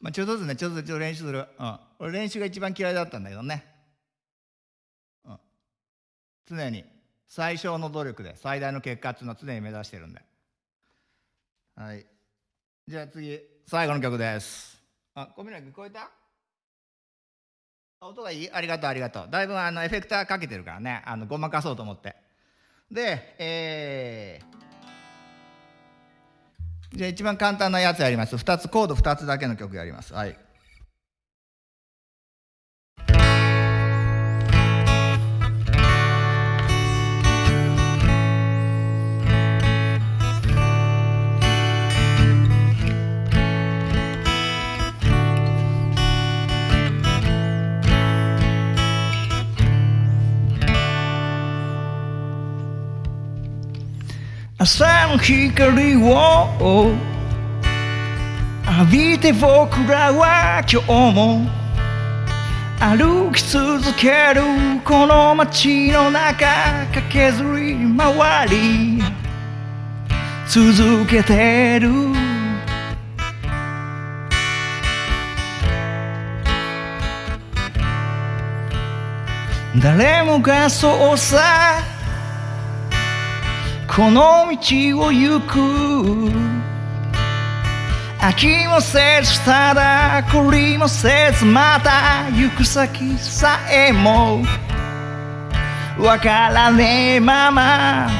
まあ、ちょっとずつねちょっとずつ練習する、うん、俺練習が一番嫌いだったんだけどね、うん、常に最小の努力で最大の結果っていうのを常に目指してるんで。はい。じゃあ次最後の曲です。あ小宮君聞こえた？音がいい？ありがとうありがとう。だいぶあのエフェクターかけてるからね。あのごまかそうと思って。でえー、じゃあ一番簡単なやつやります。2つコード2つだけの曲やります。はい。朝の光を浴びて僕らは今日も歩き続けるこの街の中駆けずり回り続けてる。誰もがそうさこの道を行く。飽きもせずただ懲りもせずまた行く先さえも。わからねえまま。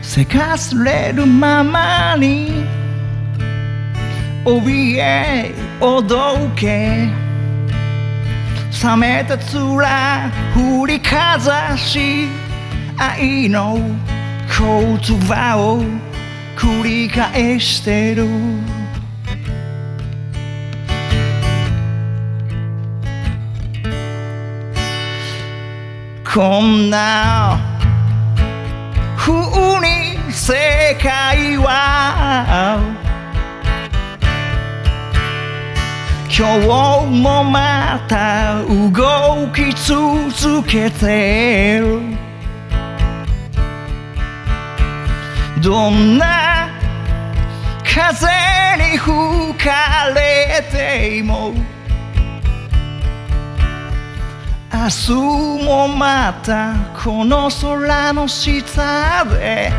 せかすれるままに怯えおどけ。冷めた面振りかざし愛の言葉を繰り返してる。こんな風に世界は今日もまた動き続けてる。どんな風に吹かれても明日もまたこの空の下で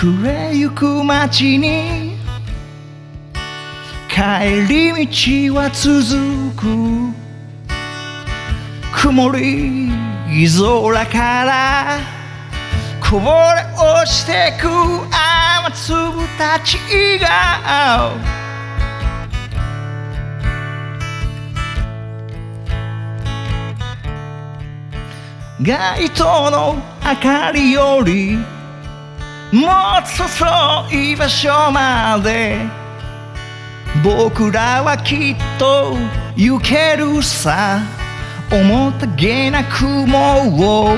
暮れゆく街に帰り道は続く。曇り空からこぼれ落ちてく雨粒たちが。街灯の明かりよりもっと遠い場所まで。僕らはきっと行けるさ。面影な雲を。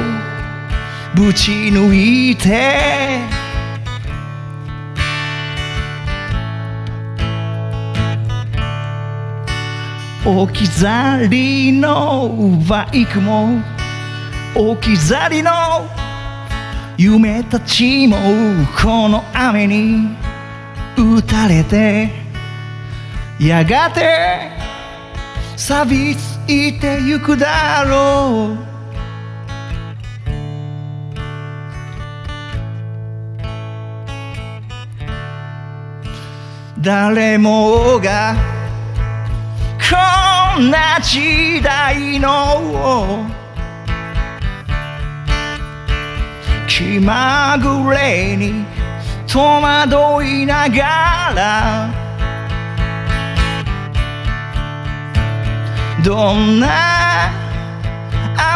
ぶち抜いて。置き去りのバイクも。置き去りの夢たちもこの雨に打たれてやがて錆びついてゆくだろう。誰もがこんな時代の気まぐれに戸惑いながらどんな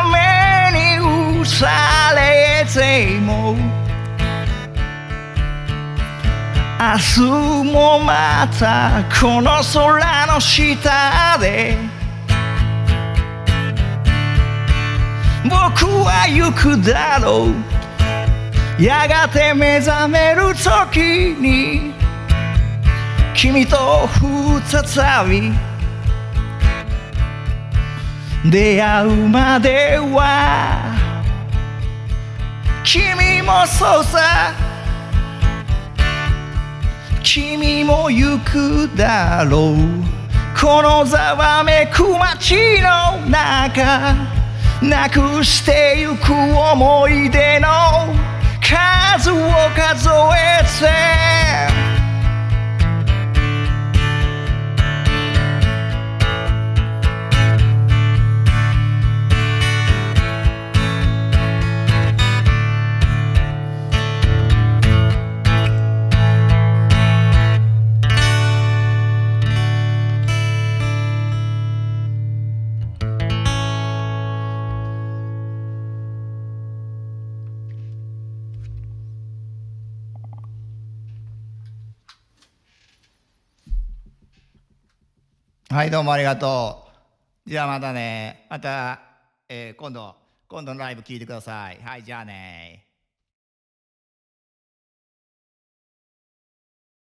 雨に打されても明日もまたこの空の下で僕は行くだろう。やがて目覚める時に君と再び出会うまでは君もそうさ君も行くだろう。このざわめく街の中なくしてゆく思い出の数を数えてはい、どうもありがとう。じゃあまたね。また、えー今度、今度のライブ聞いてください。はい、じゃあね